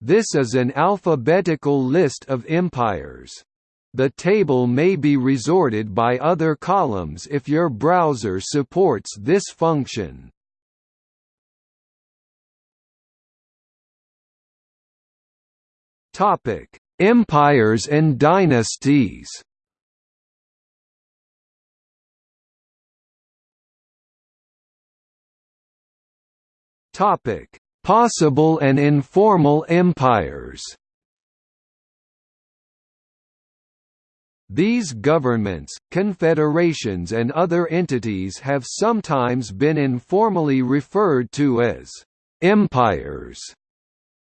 This is an alphabetical list of empires. The table may be resorted by other columns if your browser supports this function. Topic: Empires and dynasties. Topic: Possible and informal empires. These governments, confederations and other entities have sometimes been informally referred to as empires.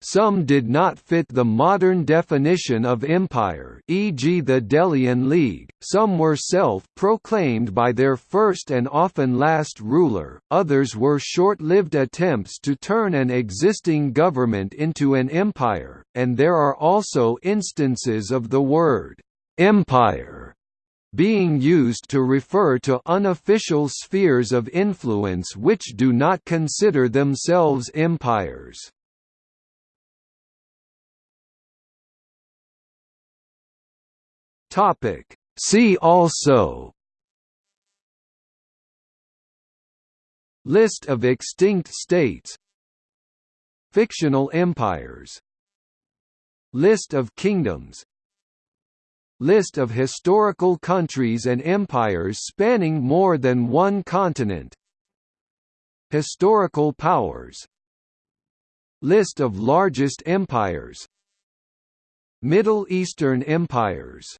Some did not fit the modern definition of empire e.g. the Delian League, some were self-proclaimed by their first and often last ruler, others were short-lived attempts to turn an existing government into an empire, and there are also instances of the word «empire» being used to refer to unofficial spheres of influence which do not consider themselves empires. Topic. See also. List of extinct states. Fictional empires. List of kingdoms. List of historical countries and empires spanning more than one continent. Historical powers. List of largest empires. Middle Eastern empires